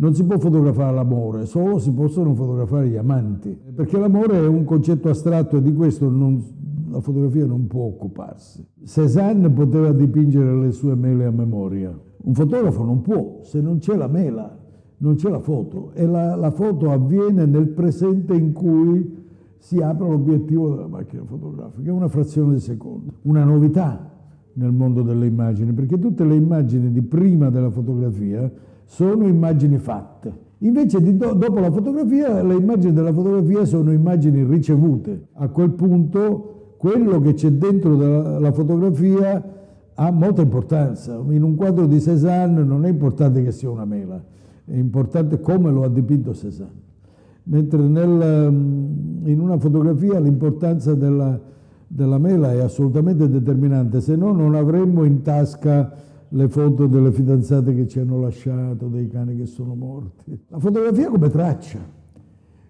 non si può fotografare l'amore, solo si possono fotografare gli amanti, perché l'amore è un concetto astratto e di questo non, la fotografia non può occuparsi. Cézanne poteva dipingere le sue mele a memoria, un fotografo non può, se non c'è la mela, non c'è la foto. E la, la foto avviene nel presente in cui si apre l'obiettivo della macchina fotografica, una frazione di secondo, una novità nel mondo delle immagini, perché tutte le immagini di prima della fotografia sono immagini fatte. Invece do, dopo la fotografia, le immagini della fotografia sono immagini ricevute. A quel punto quello che c'è dentro la fotografia ha molta importanza. In un quadro di Cézanne non è importante che sia una mela, è importante come lo ha dipinto Cézanne. Mentre nel, in una fotografia l'importanza della, della mela è assolutamente determinante, se no non avremmo in tasca le foto delle fidanzate che ci hanno lasciato, dei cani che sono morti. La fotografia come traccia,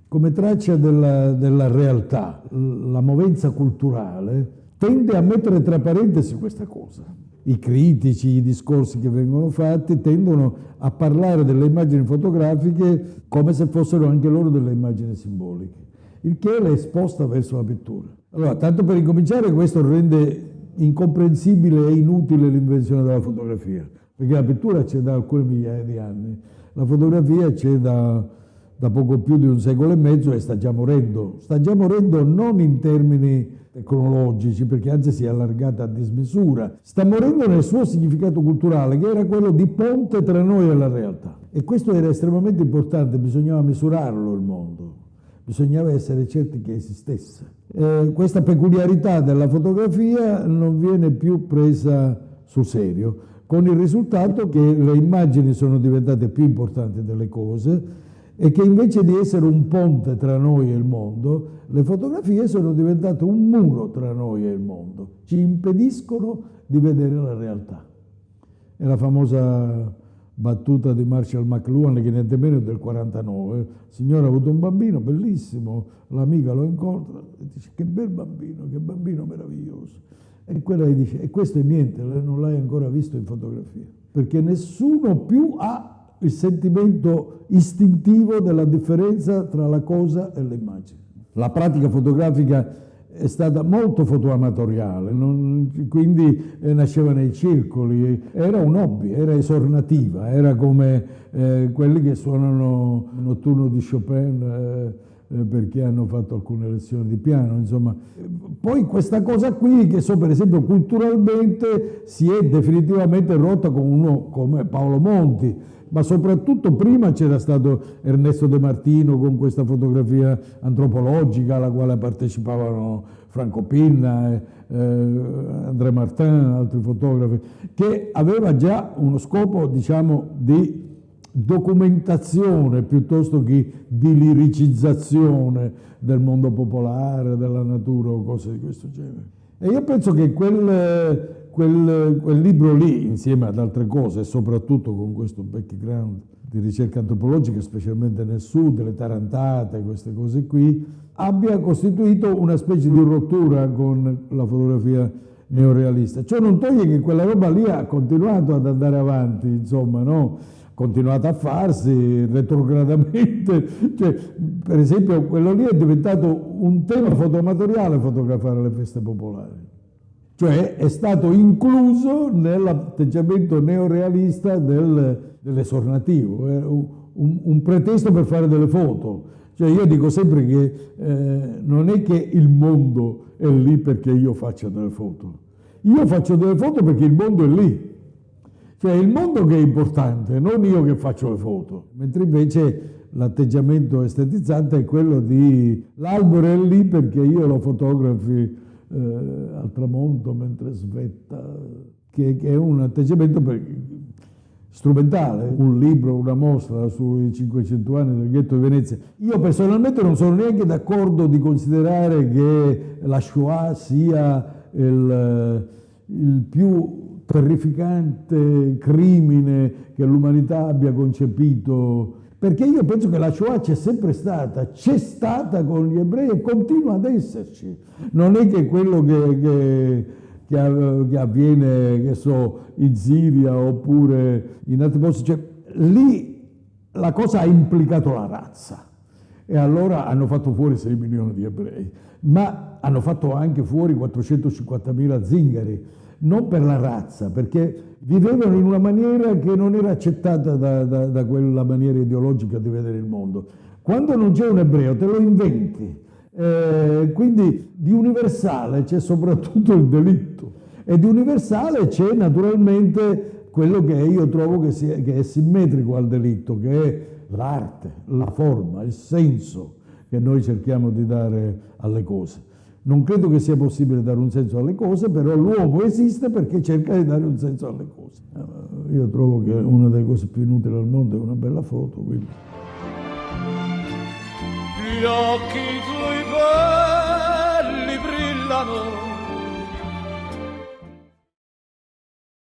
come traccia della, della realtà, la movenza culturale, tende a mettere tra parentesi questa cosa. I critici, i discorsi che vengono fatti tendono a parlare delle immagini fotografiche come se fossero anche loro delle immagini simboliche, il che le sposta verso la pittura. Allora, tanto per incominciare, questo rende incomprensibile e inutile l'invenzione della fotografia, perché la pittura c'è da alcune migliaia di anni, la fotografia c'è da, da poco più di un secolo e mezzo e sta già morendo. Sta già morendo non in termini tecnologici, perché anzi si è allargata a dismisura, sta morendo nel suo significato culturale, che era quello di ponte tra noi e la realtà. E questo era estremamente importante, bisognava misurarlo il mondo bisognava essere certi che esistesse. Eh, questa peculiarità della fotografia non viene più presa sul serio, con il risultato che le immagini sono diventate più importanti delle cose e che invece di essere un ponte tra noi e il mondo, le fotografie sono diventate un muro tra noi e il mondo, ci impediscono di vedere la realtà. È la famosa battuta di Marshall McLuhan che niente meno del 49. Il signore ha avuto un bambino bellissimo, l'amica lo incontra e dice che bel bambino, che bambino meraviglioso. E quella gli dice, e questo è niente, non l'hai ancora visto in fotografia, perché nessuno più ha il sentimento istintivo della differenza tra la cosa e l'immagine. La pratica fotografica è stata molto fotoamatoriale, non, quindi eh, nasceva nei circoli, era un hobby, era esornativa, era come eh, quelli che suonano notturno di Chopin eh, perché hanno fatto alcune lezioni di piano, insomma. Poi questa cosa qui, che so per esempio culturalmente, si è definitivamente rotta con uno come Paolo Monti, ma soprattutto prima c'era stato Ernesto De Martino con questa fotografia antropologica alla quale partecipavano Franco Pinna, eh, André Martin, altri fotografi, che aveva già uno scopo diciamo, di documentazione piuttosto che di liricizzazione del mondo popolare, della natura o cose di questo genere. E io penso che quel, quel, quel, libro lì, insieme ad altre cose, soprattutto con questo background di ricerca antropologica, specialmente nel sud, le tarantate, queste cose qui, abbia costituito una specie di rottura con la fotografia neorealista. Ciò non toglie che quella roba lì ha continuato ad andare avanti, insomma, no? Continuato a farsi retrogradamente, cioè, per esempio quello lì è diventato un tema fotoamatoriale fotografare le feste popolari cioè è stato incluso nell'atteggiamento neorealista del, dell'esornativo, è un, un, pretesto per fare delle foto. Cioè io dico sempre che eh, non è che il mondo è lì perché io faccia delle foto, io faccio delle foto perché il mondo è lì. Cioè il mondo che è importante, non io che faccio le foto. Mentre invece l'atteggiamento estetizzante è quello di l'albero è lì perché io lo fotografi eh, al tramonto mentre svetta, che, che è un atteggiamento per, strumentale, un libro, una mostra sui 500 anni del ghetto di Venezia. Io personalmente non sono neanche d'accordo di considerare che la Shoah sia il, il più terrificante crimine che l'umanità abbia concepito. Perché io penso che la Shoah c'è sempre stata, c'è stata con gli ebrei e continua ad esserci. Non è che quello che, che, che avviene, che so, in Siria oppure in altri posti, cioè, lì la cosa ha implicato la razza. E allora hanno fatto fuori 6 milioni di ebrei, ma hanno fatto anche fuori 450.000 zingari, non per la razza, perché vivevano in una maniera che non era accettata da, da, da quella maniera ideologica di vedere il mondo. Quando non c'è un ebreo te lo inventi, eh, quindi di universale c'è soprattutto il delitto e di universale c'è naturalmente quello che io trovo che, sia, che è simmetrico al delitto, che è l'arte, la forma, il senso che noi cerchiamo di dare alle cose. Non credo che sia possibile dare un senso alle cose, però l'uomo esiste perché cerca di dare un senso alle cose. Eh, io trovo che una delle cose più inutili al mondo è una bella foto, quindi. Gli occhi tuoi belli brillano